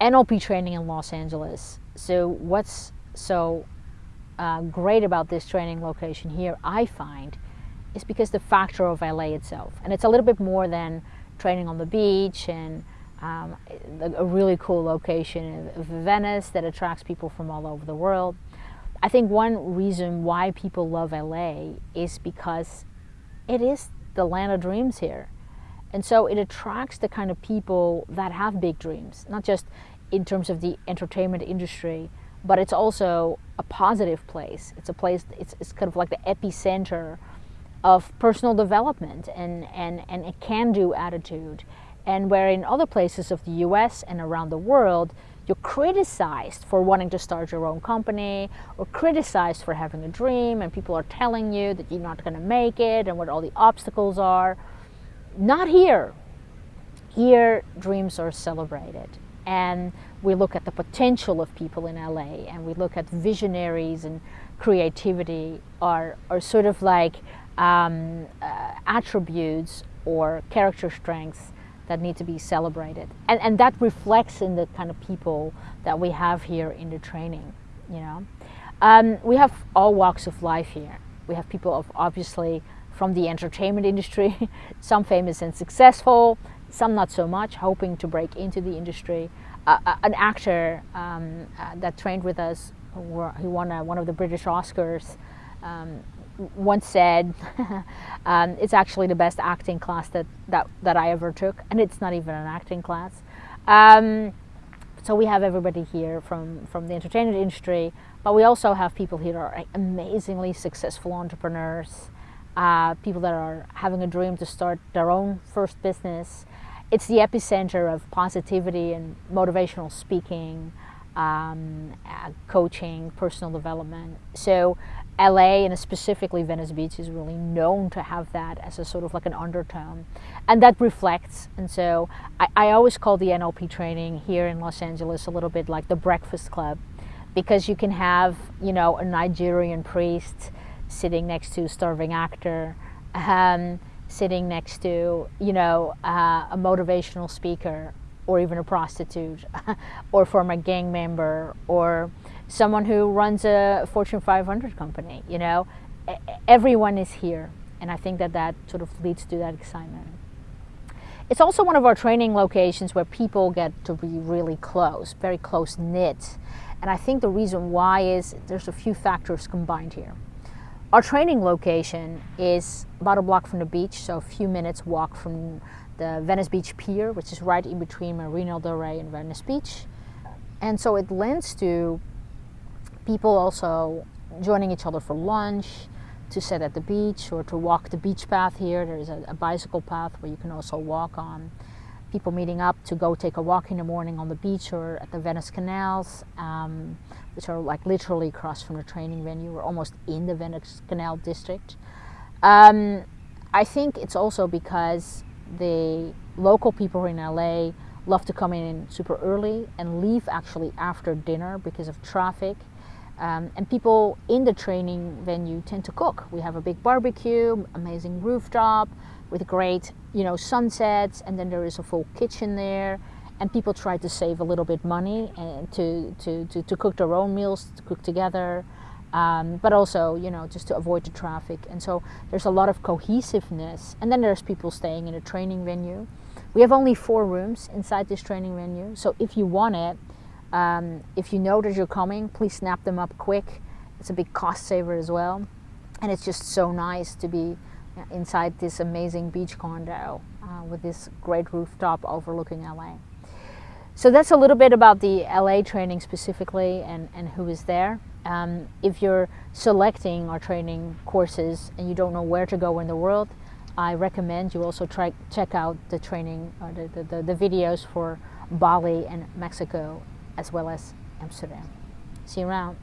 NLP training in Los Angeles. So what's so uh, great about this training location here, I find, is because the factor of LA itself. And it's a little bit more than training on the beach and um, a really cool location of Venice that attracts people from all over the world. I think one reason why people love LA is because it is the land of dreams here. And so it attracts the kind of people that have big dreams, not just in terms of the entertainment industry, but it's also a positive place. It's a place, it's, it's kind of like the epicenter of personal development and, and, and a can do attitude. And where in other places of the US and around the world, you're criticized for wanting to start your own company or criticized for having a dream and people are telling you that you're not going to make it and what all the obstacles are. Not here. Here, dreams are celebrated. And we look at the potential of people in LA and we look at visionaries and creativity are, are sort of like um, uh, attributes or character strengths that need to be celebrated. And, and that reflects in the kind of people that we have here in the training, you know. Um, we have all walks of life here. We have people of obviously from the entertainment industry, some famous and successful, some not so much, hoping to break into the industry. Uh, an actor um, uh, that trained with us, who, who won uh, one of the British Oscars, um, once said, um, it's actually the best acting class that, that, that I ever took, and it's not even an acting class. Um, so we have everybody here from, from the entertainment industry, but we also have people here that are amazingly successful entrepreneurs, uh, people that are having a dream to start their own first business. It's the epicenter of positivity and motivational speaking, um, uh, coaching, personal development. So LA and specifically Venice Beach is really known to have that as a sort of like an undertone. And that reflects. And so I, I always call the NLP training here in Los Angeles a little bit like the breakfast club because you can have, you know, a Nigerian priest sitting next to a starving actor, um, sitting next to, you know, uh, a motivational speaker or even a prostitute or former gang member or someone who runs a Fortune 500 company, you know, everyone is here. And I think that that sort of leads to that excitement. It's also one of our training locations where people get to be really close, very close knit. And I think the reason why is there's a few factors combined here. Our training location is about a block from the beach, so a few minutes walk from the Venice Beach Pier, which is right in between Marina del Rey and Venice Beach. And so it lends to people also joining each other for lunch, to sit at the beach or to walk the beach path here. There's a, a, bicycle path where you can also walk on. People meeting up to go take a walk in the morning on the beach or at the Venice canals, um, which are like literally across from the training venue. We're almost in the Venice Canal district. Um, I think it's also because the local people in LA love to come in super early and leave actually after dinner because of traffic um, and people in the training venue tend to cook. We have a big barbecue, amazing rooftop with great, you know, sunsets, and then there is a full kitchen there. And people try to save a little bit money and to, to, to, to cook their own meals, to cook together, um, but also, you know, just to avoid the traffic. And so there's a lot of cohesiveness. And then there's people staying in a training venue. We have only four rooms inside this training venue. So if you want it, um, if you know that you're coming, please snap them up quick. It's a big cost saver as well. And it's just so nice to be inside this amazing beach condo uh, with this great rooftop overlooking LA. So that's a little bit about the LA training specifically and, and who is there. Um, if you're selecting our training courses and you don't know where to go in the world, I recommend you also try check out the training, uh, the, the, the videos for Bali and Mexico as well as Amsterdam. See you around.